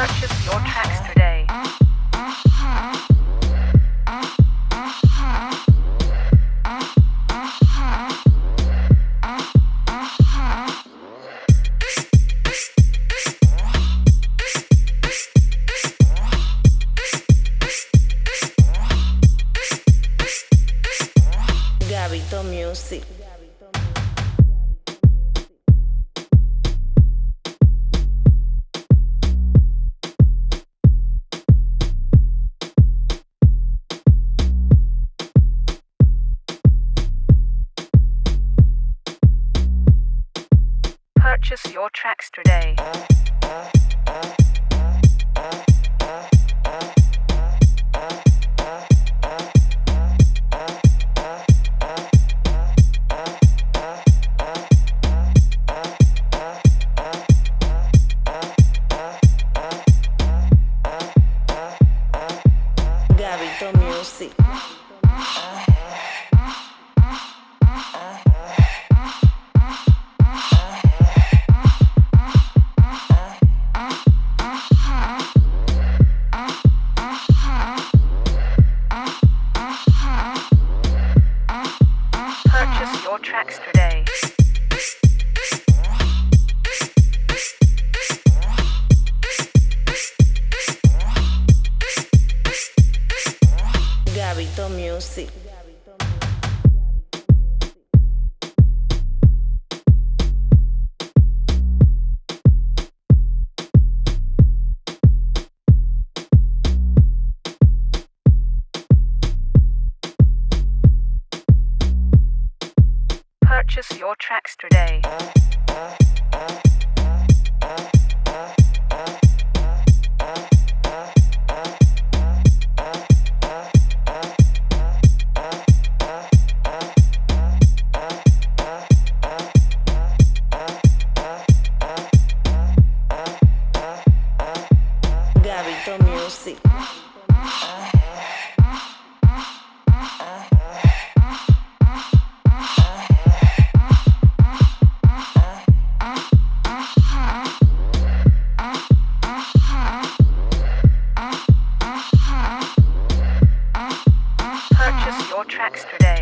your today. Gabito Music. Purchase your tracks today. Music. Purchase your tracks today. Gabito Music. Your tracks today.